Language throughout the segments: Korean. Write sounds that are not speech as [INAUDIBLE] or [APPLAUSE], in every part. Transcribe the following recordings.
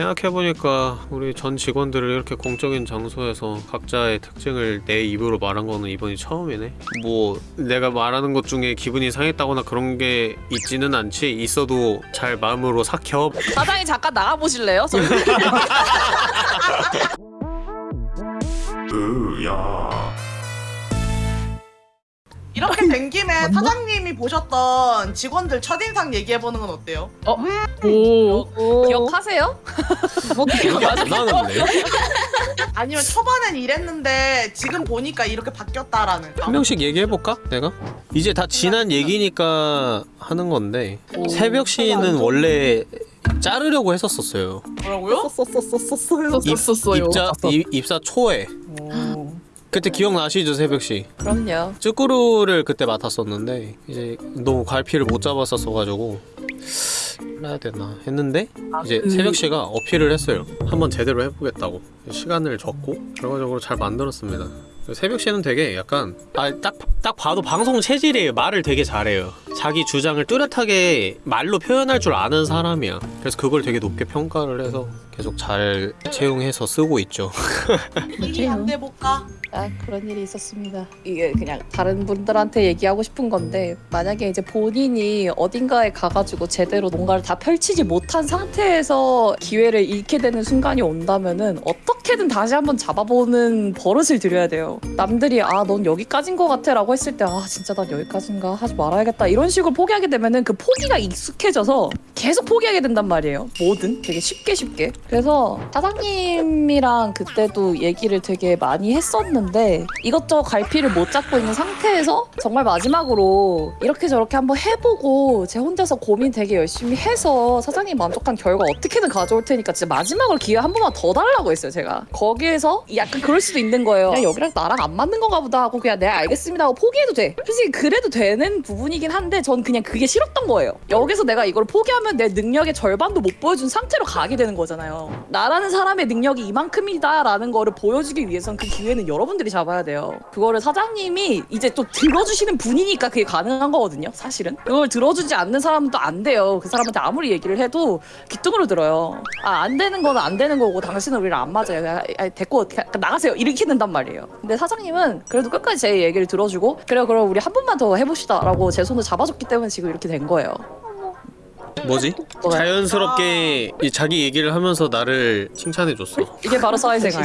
생각해보니까 우리 전 직원들을 이렇게 공적인 장소에서 각자의 특징을 내 입으로 말한 거는 이번이 처음이네. 뭐 내가 말하는 것 중에 기분이 상했다거나 그런 게 있지는 않지. 있어도 잘 마음으로 삭혀. 사장님 잠깐 나가보실래요? 저 [LAUGHS] 이렇게 된 김에 사장님이 보셨던 직원들 첫인상 얘기해보는 건 어때요? 오. 기억하세요? 뭐 기억이 안 나는데 [LAUGHS] 아니면 초반엔 이랬는데 지금 보니까 이렇게 바뀌었다라는 한 명씩 얘기해볼까? 내가? 이제 다 지난 얘기니까 하는 건데 새벽 시는 원래 자르려고 했었었어요 뭐라고요? 입. 입자, 입, 입사 초에 오. 그때 기억나시죠 새벽시? 그럼요. 쭈꾸루를 그때 맡았었는데 이제 너무 갈피를 못 잡았었어가지고 해야 되나 했는데 이제 그- 새벽시가 어필을 했어요. 한번 제대로 해보겠다고. 시간을 줬고 결과적으로 잘 만들었습니다. 새벽시는 되게 약간 아, 딱, 딱 봐도 방송 체질이에요 말을 되게 잘해요. 자기 주장을 뚜렷하게 말로 표현할 줄 아는 사람이야. 그래서 그걸 되게 높게 평가를 해서 계속 잘 채용해서 쓰고 있죠. 일이 안 돼 볼까? 아 그런 일이 있었습니다. 이게 그냥 다른 분들한테 얘기하고 싶은 건데 만약에 이제 본인이 어딘가에 가가지고 제대로 뭔가를 다 펼치지 못한 상태에서 기회를 잃게 되는 순간이 온다면은 어떻게든 다시 한번 잡아보는 버릇을 들여야 돼요. 남들이 아 넌 여기까진 것 같아라고 했을 때 아 진짜 난 여기까진가 하지 말아야겠다 이런 식으로 포기하게 되면은 그 포기가 익숙해져서 계속 포기하게 된단 말이에요. 뭐든 되게 쉽게 쉽게. 그래서 사장님이랑 그때도 얘기를 되게 많이 했었는데 이것저것 갈피를 못 잡고 있는 상태에서 정말 마지막으로 이렇게 저렇게 한번 해보고 제 혼자서 고민 되게 열심히 해서 사장님 만족한 결과 어떻게든 가져올 테니까 진짜 마지막으로 기회 한 번만 더 달라고 했어요 제가. 거기에서 약간 그럴 수도 있는 거예요. 그냥 여기랑 나랑 안 맞는 건가 보다 하고 그냥 내가 알겠습니다 하고 포기해도 돼. 솔직히 그래도 되는 부분이긴 한데 전 그냥 그게 싫었던 거예요. 여기서 내가 이걸 포기하면 내 능력의 절반도 못 보여준 상태로 가게 되는 거잖아요. 나라는 사람의 능력이 이만큼이다 라는 거를 보여주기 위해선 그 기회는 여러 분들이 잡아야 돼요. 그거를 사장님이 이제 또 들어주시는 분이니까 그게 가능한 거거든요 사실은. 그걸 들어주지 않는 사람은 또 안 돼요. 그 사람한테 아무리 얘기를 해도 귀뚱으로 들어요. 아 안 되는 거는 안 되는 거고 당신은 우리랑 안 맞아요. 그냥, 아, 됐고 그냥 나가세요. 된단 말이에요. 근데 사장님은 그래도 끝까지 제 얘기를 들어주고 그래 그럼 우리 한 번만 더 해봅시다 라고 제 손을 잡아줬기 때문에 지금 이렇게 된 거예요 뭐지? 자연스럽게 이 자기 얘기를 하면서 나를 칭찬해줬어. 이게 바로 사회생활.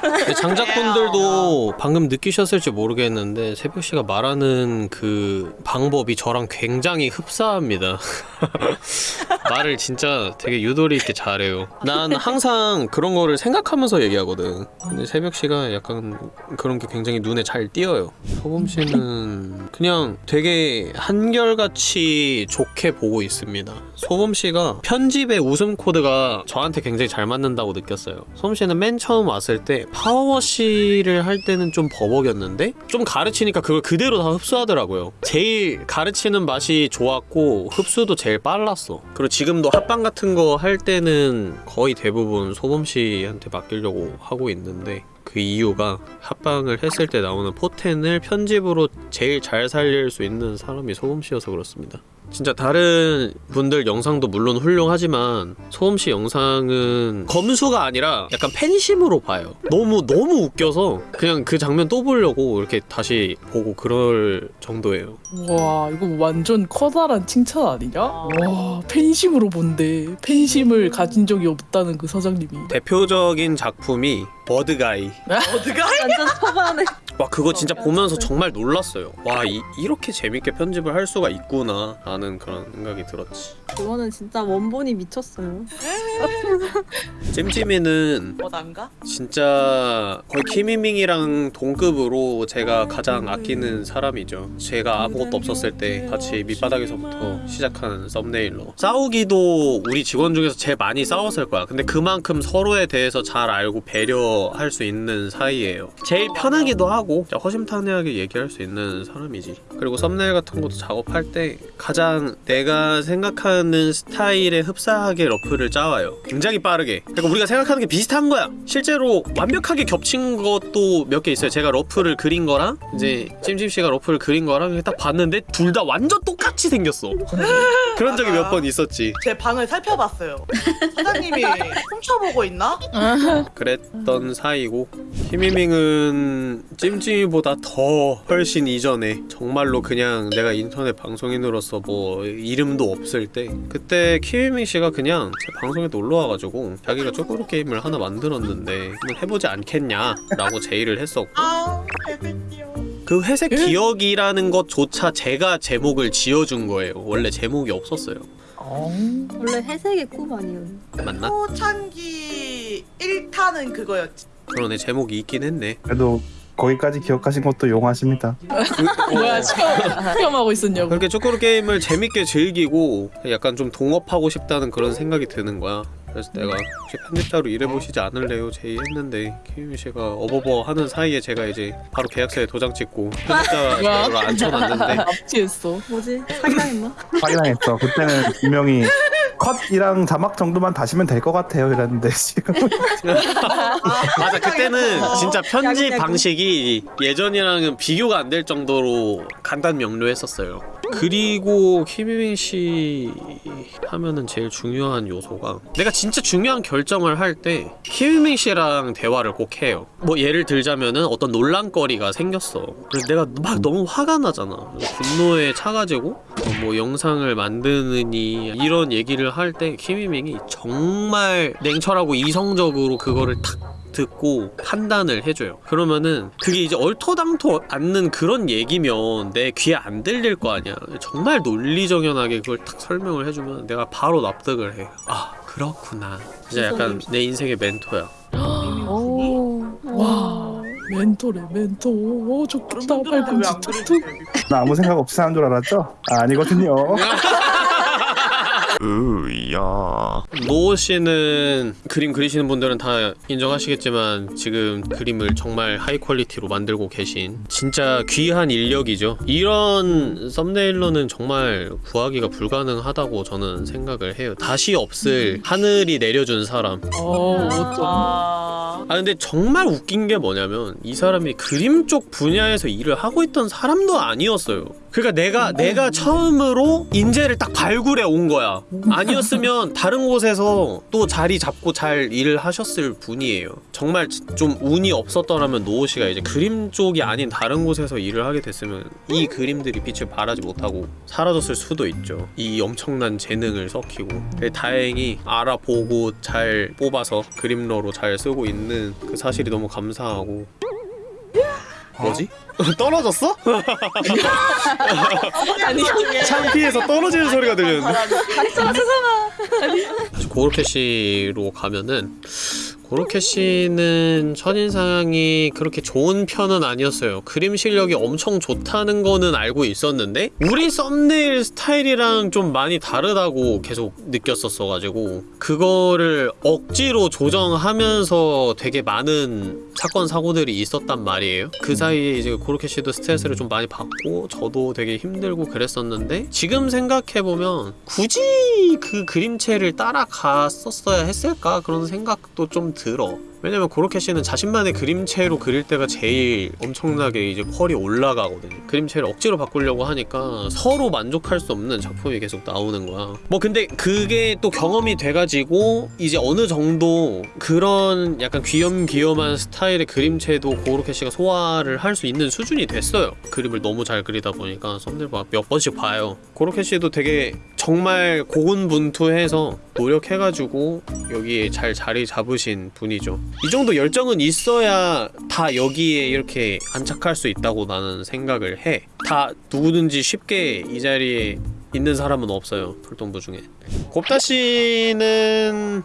근데 장작분들도 [LAUGHS] 방금 느끼셨을지 모르겠는데 새벽씨가 말하는 그 방법이 저랑 굉장히 흡사합니다. [LAUGHS] 말을 진짜 되게 유도리 있게 잘해요. 난 항상 그런 거를 생각하면서 얘기하거든. 근데 새벽씨가 약간 그런 게 굉장히 눈에 잘 띄어요. 소범씨는 그냥 되게 한결같이 좋게 보고 있습니다. 소범씨가 편집의 웃음 코드가 저한테 굉장히 잘 맞는다고 느꼈어요. 소범씨는 맨 처음 왔을 때 파워워시를 할 때는 좀 버벅였는데 좀 가르치니까 그걸 그대로 다 흡수하더라고요. 제일 가르치는 맛이 좋았고 흡수도 제일 빨랐어. 그리고 지금도 합방 같은 거 할 때는 거의 대부분 소범씨한테 맡기려고 하고 있는데 그 이유가 합방을 했을 때 나오는 포텐을 편집으로 제일 잘 살릴 수 있는 사람이 소범씨여서 그렇습니다 진짜 다른 분들 영상도 물론 훌륭하지만 소음씨 영상은 검수가 아니라 약간 팬심으로 봐요. 너무 너무 웃겨서 그냥 그 장면 또 보려고 이렇게 다시 보고 그럴 정도예요. 와 이거 완전 커다란 칭찬 아니냐? 와 팬심으로 본데 팬심을 가진 적이 없다는 그 사장님이. 대표적인 작품이 버드가이. 어디가? 완전 초반에. 와 그거 진짜 보면서 정말 놀랐어요. 와 이, 이렇게 재밌게 편집을 할 수가 있구나 라는 그런 생각이 들었지. 그거는 진짜 원본이 미쳤어요. [LAUGHS] 찜찜이는 뭐 난가? 진짜 거의 키미밍이랑 동급으로 제가 가장 아끼는 사람이죠. 제가 아무것도 없었을 때 같이 밑바닥에서부터 시작한 썸네일로. 싸우기도 우리 직원 중에서 제일 많이 싸웠을 거야. 근데 그만큼 서로에 대해서 잘 알고 배려 할 수 있는 사이예요. 제일 편하기도 하고 허심탄회하게 얘기할 수 있는 사람이지. 그리고 썸네일 같은 것도 작업할 때 가장 내가 생각하는 스타일에 흡사하게 rough를 짜와요. 굉장히 빠르게. 그러니까 우리가 생각하는 게 비슷한 거야. 실제로 완벽하게 겹친 것도 몇 개 있어요. 제가 rough를 그린 거랑 이제 찜찜씨가 rough를 그린 거랑 딱 봤는데 둘 다 완전 똑같이 생겼어. [LAUGHS] 그런 적이 몇 번 있었지. 제 방을 살펴봤어요. 사장님이 [LAUGHS] 훔쳐보고 있나? 그랬던 사이고 히미밍은 찜찜이보다 더 훨씬 이전에 정말로 그냥 내가 인터넷 방송인으로서 뭐 이름도 없을 때 그때 키미밍 씨가 그냥 제 방송에 놀러 와가지고 자기가 쪼꼬로 게임을 하나 만들었는데 한번 해보지 않겠냐 라고 제의를 했었고 아. 그 회색 기억이라는 것조차 제가 제목을 지어준 거예요 원래 제목이 없었어요 원래 회색의 꿈 아니에요. 맞나? 초창기 1타는 그거였지. 그러네 제목이 있긴 했네 그래도 거기까지 기억하신 것도 용하십니다. 뭐야 체험, 체험하고 [LAUGHS] 있었냐고 그렇게 쪼꼬로 게임을 재밌게 즐기고 약간 좀 동업하고 싶다는 그런 생각이 드는 거야 그래서 내가 혹시 편집자로 일해보시지 않을래요? 제의 했는데 키미 씨가 어버버 하는 사이에 제가 이제 바로 계약서에 도장 찍고 편집자로 앉혀놨는데 압치했어 뭐지? 사기당했나? 확인했어. 그때는 분명히 컷이랑 자막 정도만 다시면 될 것 같아요. 이랬는데 지금 [LAUGHS] 맞아 그때는 진짜 편집 야구 야구. 방식이 예전이랑은 비교가 안 될 정도로 간단 명료했었어요 그리고 키미밍 씨 하면은 제일 중요한 요소가 내가 진짜 중요한 결정을 할 때 키미밍 씨랑 대화를 꼭 해요. 뭐 예를 들자면은 어떤 논란거리가 생겼어. 그래서 내가 막 너무 화가 나잖아. 분노에 차가지고 어, 뭐 영상을 만드느니 이런 얘기를 할 때 키미밍이 정말 냉철하고 이성적으로 그거를 탁 듣고 판단을 해줘요. 그러면은 그게 이제 얼토당토 않는 그런 얘기면 내 귀에 안 들릴 거 아니야. 정말 논리정연하게 그걸 딱 설명을 해주면 내가 바로 납득을 해아 그렇구나. 진짜 약간 내 인생의 멘토야. 오. 와 멘토래 멘토. 오 좋겠다. 발꿈치? 툭툭 나 아무 생각 없이 사는 줄 알았죠? 아, 아니거든요. [LAUGHS] 노 씨는 그림 그리시는 분들은 다 인정하시겠지만 지금 그림을 정말 high quality로 만들고 계신 진짜 귀한 인력이죠. 이런 thumbnailer는 정말 구하기가 불가능하다고 저는 생각을 해요. 다시 없을 하늘이 내려준 사람. 어 어쩜 아, 아 근데 정말 웃긴 게 뭐냐면 이 사람이 그림 쪽 분야에서 일을 하고 있던 사람도 아니었어요. 그러니까 내가 내가 처음으로 인재를 딱 발굴해 온 거야. 아니었으면 다른 곳에서 또 자리 잡고 잘 일을 하셨을 분이에요. 정말 좀 운이 없었더라면 노호 씨가 이제 그림 쪽이 아닌 다른 곳에서 일을 하게 됐으면 이 그림들이 빛을 발하지 못하고 사라졌을 수도 있죠. 이 엄청난 재능을 섞이고 근데 다행히 알아보고 잘 뽑아서 그림러로 잘 쓰고 있는 그 사실이 너무 감사하고 뭐지? 떨어졌어? [LAUGHS] 아니 창피해서 떨어지는 소리가 들렸는데 박수가 세상아. 고로케시로 가면은 고로케시는 첫인상이 그렇게 좋은 편은 아니었어요. 그림 실력이 엄청 좋다는 거는 알고 있었는데 우리 썸네일 스타일이랑 좀 많이 다르다고 계속 느꼈었어가지고 그거를 억지로 조정하면서 되게 많은 사건 사고들이 있었단 말이에요. 그 사이에 이제 고로케시도 스트레스를 좀 많이 받고 저도 되게 힘들고 그랬었는데 지금 생각해보면 굳이 그 그림체를 따라갔었어야 했을까? 그런 생각도 좀 들어. 왜냐면 고로케시는 자신만의 그림체로 그릴 때가 제일 엄청나게 이제 퀄이 올라가거든요 그림체를 억지로 바꾸려고 하니까 서로 만족할 수 없는 작품이 계속 나오는 거야. 뭐 근데 그게 또 경험이 돼가지고 이제 어느 정도 그런 약간 귀염귀염한 스타일의 그림체도 고로케시가 소화를 할 수 있는 수준이 됐어요. 그림을 너무 잘 그리다 보니까 썸네일 봐- 몇 번씩 봐요. 고로케시도 되게 정말 고군분투해서 노력해가지고 여기에 잘 자리 잡으신 분이죠 이 정도 열정은 있어야 다 여기에 이렇게 안착할 수 있다고 나는 생각을 해. 다 누구든지 쉽게 이 자리에 있는 사람은 없어요. 풀동부 중에. 곱다 씨는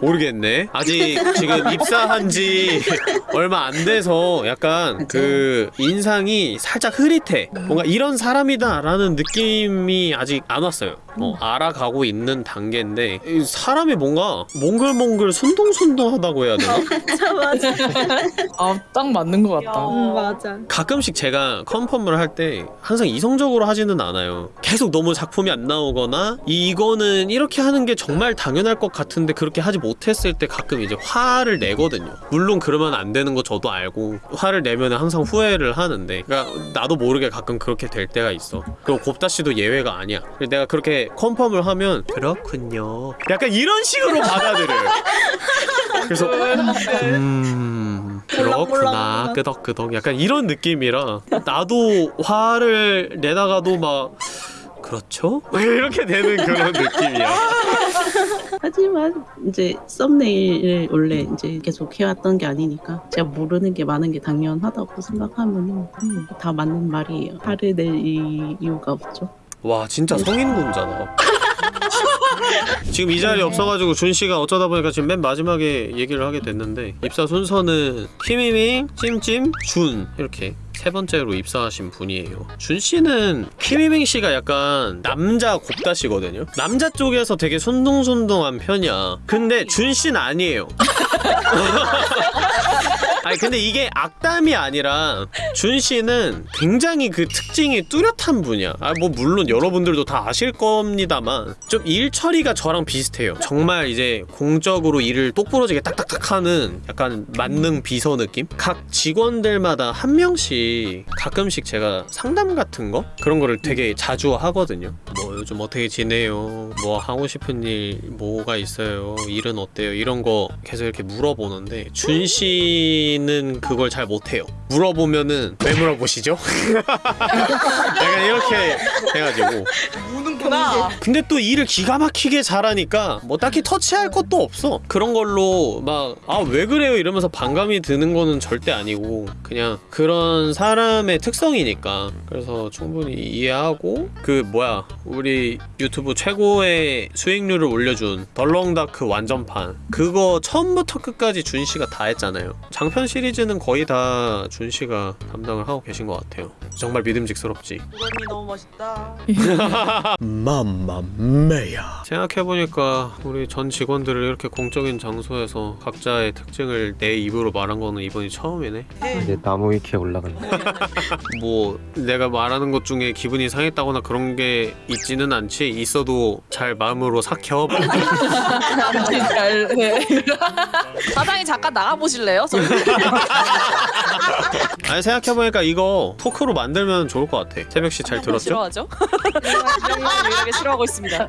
모르겠네. 아직 지금 입사한 지 [LAUGHS] 얼마 안 돼서 약간 그 인상이 살짝 흐릿해. 뭔가 이런 사람이다 라는 느낌이 아직 안 왔어요. 어, 알아가고 있는 단계인데 이 사람이 뭔가 몽글몽글 순둥순둥하다고 해야 되나? 맞아 맞아. 아딱 맞는 것 같다. 음 맞아. 가끔씩 제가 컨펌을 할 때 항상 이성적으로 하지는 않아요. 계속 너무 작품이 안 나오거나 이거는 이렇게 하는 게 정말 당연할 것 같은데 그렇게 하지 못했을 때 가끔 이제 화를 내거든요. 물론 그러면 안 되는 거 저도 알고 화를 내면 항상 후회를 하는데 그러니까 나도 모르게 가끔 그렇게 될 때가 있어. 그리고 곱다 씨도 예외가 아니야. 내가 그렇게 컨펌을 하면 그렇군요. 약간 이런 식으로 받아들여요. 그래서 음 그렇구나. 끄덕끄덕 약간 이런 느낌이라 나도 화를 내다가도 막 그렇죠? [LAUGHS] 이렇게 되는 그런 느낌이야 하지만 이제 썸네일을 원래 이제 계속 해왔던 게 아니니까 제가 모르는 게 많은 게 당연하다고 생각하면 음, 다 맞는 말이에요. 화를 낼 이- 이유가 없죠. 와 진짜 성인군자다 지금 이 자리에 없어가지고 준 씨가 어쩌다 보니까 지금 맨 마지막에 얘기를 하게 됐는데 입사 순서는 키미밍, 찜찜, 준 이렇게 세 번째로 입사하신 분이에요. 준 씨는 키미밍 씨가 약간 남자 곱다 씨거든요. 남자 쪽에서 되게 순둥순둥한 편이야. 근데 준 씨는 아니에요. [LAUGHS] 아니 근데 이게 악담이 아니라 준 씨는 굉장히 그 특징이 뚜렷한 분이야. 아 뭐 물론 여러분들도 다 아실 겁니다만 좀 일 처리가 저랑 비슷해요. 정말 이제 공적으로 일을 똑부러지게 딱딱딱 하는 약간 만능 비서 느낌? 각 직원들마다 한 명씩 가끔씩 제가 상담 같은 거 그런 거를 되게 자주 하거든요. 뭐 요즘 어떻게 지내요? 뭐 하고 싶은 일 뭐가 있어요? 일은 어때요? 이런 거 계속 이렇게 물어보는데 준 씨는 그걸 잘 못해요. 물어보면은 왜 물어보시죠? [LAUGHS] 약간 이렇게 해가지고 우는구나. 근데 또 일을 기가 막히게 잘하니까 뭐 딱히 터치할 것도 없어 그런 걸로 막 아 왜 그래요 이러면서 반감이 드는 거는 절대 아니고 그냥 그런 사람의 특성이니까 그래서 충분히 이해하고 그 뭐야 우리 유튜브 최고의 수익률을 올려준 덜렁다크 완전판 그거 처음부터 끝까지 준 씨가 다 했잖아요 장편 시리즈는 거의 다 준 씨가 담당을 하고 계신 것 같아요 정말 믿음직스럽지 우렁이 너무 멋있다. [LAUGHS] 맘마메야 생각해보니까 우리 전 직원들을 이렇게 공적인 장소에서 각자의 특징을 내 입으로 말한 거는 이번이 처음이네 이제 나무 위키에 올라간다. [LAUGHS] 뭐 내가 말하는 것 중에 기분이 상했다거나 그런 게 있지는 않지 있어도 잘 마음으로 삭혀 잘 [LAUGHS] 해. 사장님 잠깐 나가 보실래요? 저 아니 생각해보니까 이거 토크로 만들면 좋을 것 같아 새벽 씨 잘 들었죠? 싫어하죠? [LAUGHS] 유일하게 싫어하고 있습니다.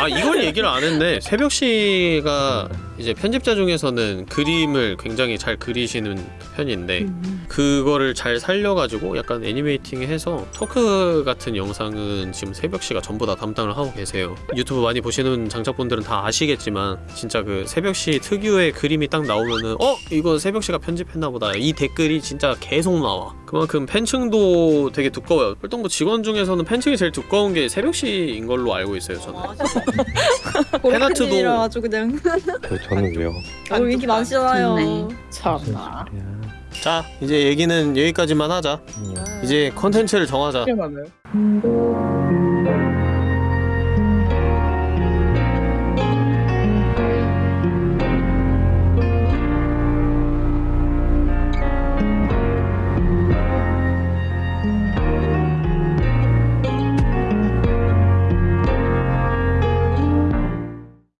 아 이걸 얘기를 안 했네 새벽 씨가 이제 편집자 중에서는 그림을 굉장히 잘 그리시는 편인데 그거를 잘 살려가지고 약간 애니메이팅해서 토크 같은 영상은 지금 새벽 씨가 전부 다 담당을 하고 계세요. 유튜브 많이 보시는 장착분들은 다 아시겠지만 진짜 그 새벽 씨 특유의 그림이 딱 나오면은 어? 이거 새벽 씨가 편집했나 보다. 이 댓글이 진짜 계속 나와. 그만큼 팬층도 되게 두꺼워요. 활동부 직원 중에서는 팬층이 제일 두꺼운 게 새벽 씨인 걸로 알고 있어요 저는. 팬아트도- [LAUGHS] 저, 저는 왜요? 오 인기 많으시잖아요. 참나. 자 이제 얘기는 여기까지만 하자 음. 이제 컨텐츠를 정하자. 음,